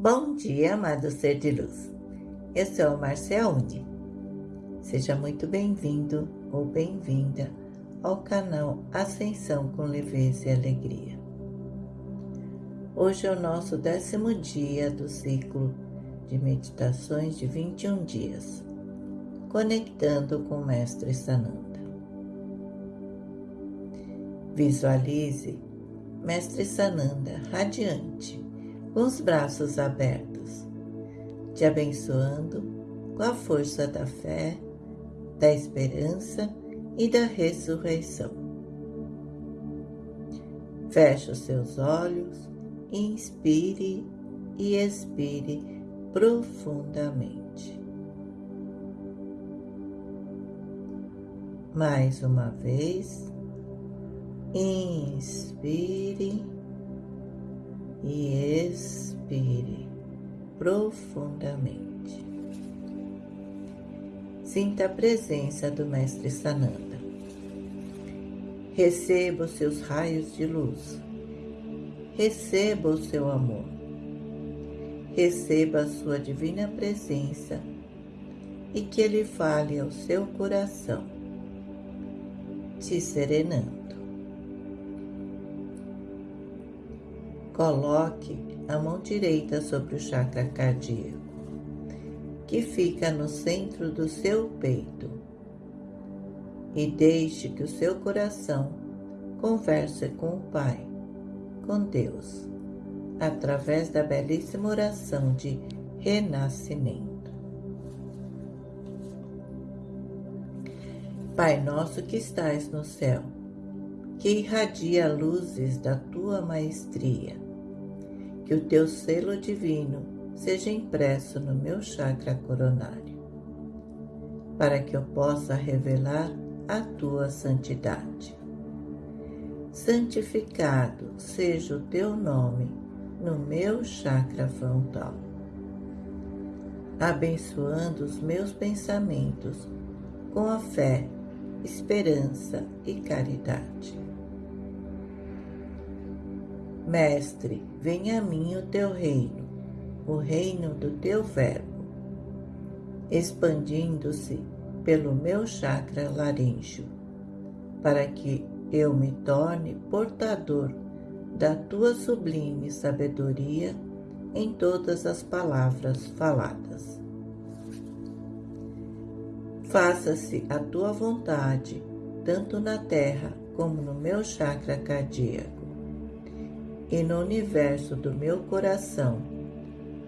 Bom dia, amado ser de luz. Eu sou Marcia Uni. Seja muito bem-vindo ou bem-vinda ao canal Ascensão com Leveza e Alegria. Hoje é o nosso décimo dia do ciclo de meditações de 21 dias, conectando com o Mestre Sananda. Visualize Mestre Sananda radiante com os braços abertos, te abençoando com a força da fé, da esperança e da ressurreição. Feche os seus olhos, inspire e expire profundamente. Mais uma vez, inspire e expire profundamente. Sinta a presença do Mestre Sananda. Receba os seus raios de luz. Receba o seu amor. Receba a sua divina presença e que ele fale ao seu coração, te serenando. Coloque a mão direita sobre o chakra cardíaco, que fica no centro do seu peito, e deixe que o seu coração converse com o Pai, com Deus, através da belíssima oração de renascimento. Pai nosso que estais no céu, que irradia luzes da tua maestria que o teu selo divino seja impresso no meu chakra coronário, para que eu possa revelar a tua santidade. Santificado seja o teu nome no meu chakra frontal, abençoando os meus pensamentos com a fé, esperança e caridade Mestre, venha a mim o teu reino, o reino do teu Verbo, expandindo-se pelo meu chakra laríngeo, para que eu me torne portador da tua sublime sabedoria em todas as palavras faladas. Faça-se a tua vontade, tanto na terra como no meu chakra cardíaco e no universo do meu coração,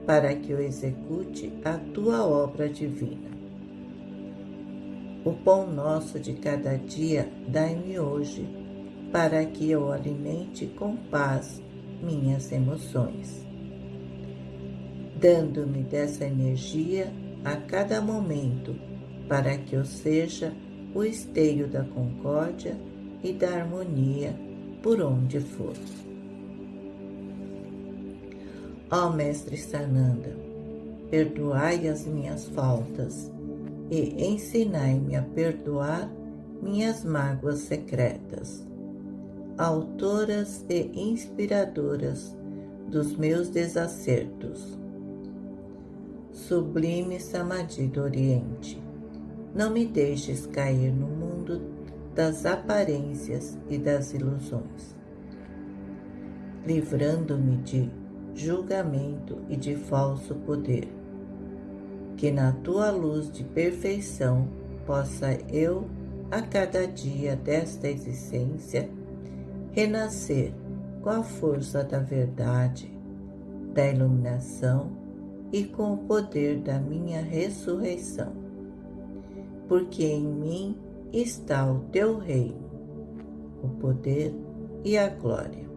para que eu execute a tua obra divina. O pão nosso de cada dia dai-me hoje, para que eu alimente com paz minhas emoções, dando-me dessa energia a cada momento, para que eu seja o esteio da concórdia e da harmonia por onde for. Ó Mestre Sananda, perdoai as minhas faltas e ensinai-me a perdoar minhas mágoas secretas, autoras e inspiradoras dos meus desacertos. Sublime Samadhi do Oriente, não me deixes cair no mundo das aparências e das ilusões, livrando-me de julgamento e de falso poder. Que na tua luz de perfeição possa eu, a cada dia desta existência, renascer com a força da verdade, da iluminação e com o poder da minha ressurreição. Porque em mim está o teu reino, o poder e a glória.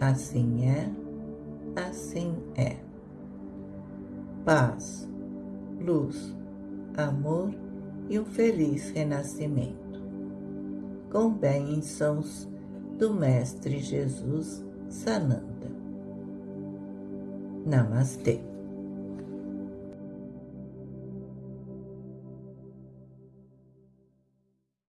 Assim é assim é. Paz, luz, amor e um feliz renascimento. Com bênçãos do Mestre Jesus Sananda. Namastê.